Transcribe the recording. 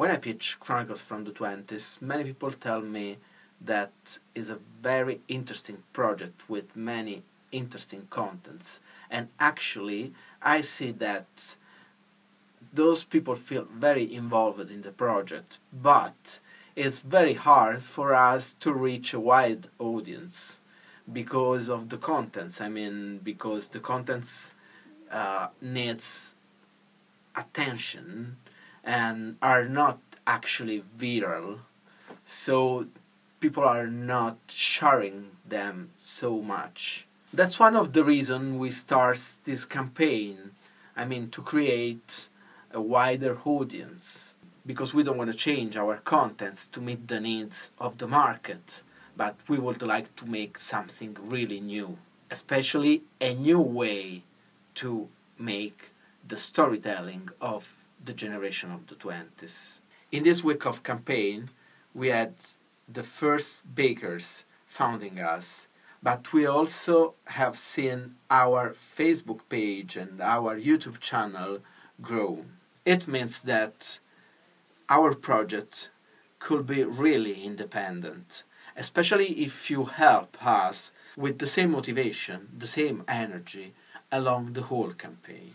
when I pitch Chronicles from the 20s, many people tell me that is a very interesting project with many interesting contents. And actually, I see that those people feel very involved in the project, but it's very hard for us to reach a wide audience because of the contents. I mean, because the contents uh, needs attention and are not actually viral, so people are not sharing them so much. That's one of the reasons we start this campaign. I mean, to create a wider audience because we don't want to change our contents to meet the needs of the market, but we would like to make something really new, especially a new way to make the storytelling of the generation of the 20s. In this week of campaign, we had the first bakers founding us, but we also have seen our Facebook page and our YouTube channel grow. It means that our project could be really independent, especially if you help us with the same motivation, the same energy along the whole campaign.